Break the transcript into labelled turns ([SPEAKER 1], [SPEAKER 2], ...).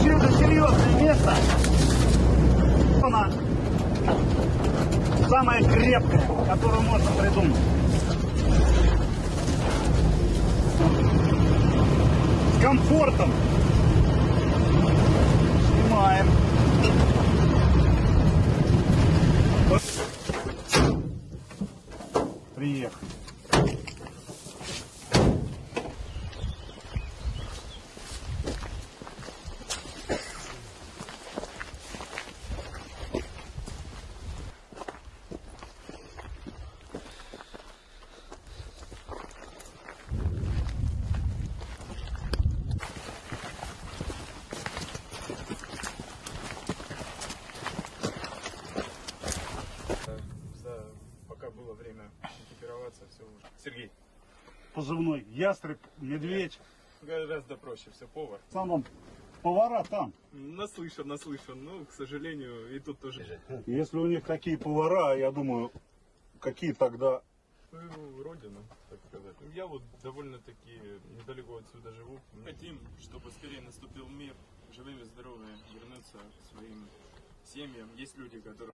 [SPEAKER 1] совершенно серьезное место. Она самая крепкая, которую можно придумать. С комфортом. Снимаем. Приехали.
[SPEAKER 2] Экипироваться, все уже. Сергей,
[SPEAKER 1] Позывной ястреб, медведь.
[SPEAKER 2] гораздо проще, все повар.
[SPEAKER 1] В основном повара там.
[SPEAKER 2] Наслышан, наслышан, но, к сожалению, и тут тоже.
[SPEAKER 1] Если у них такие повара, я думаю, какие тогда
[SPEAKER 2] Свою родину, так сказать. Я вот довольно-таки недалеко отсюда живу. Хотим, чтобы скорее наступил мир, живыми, здоровыми, вернуться к своим семьям. Есть люди, которые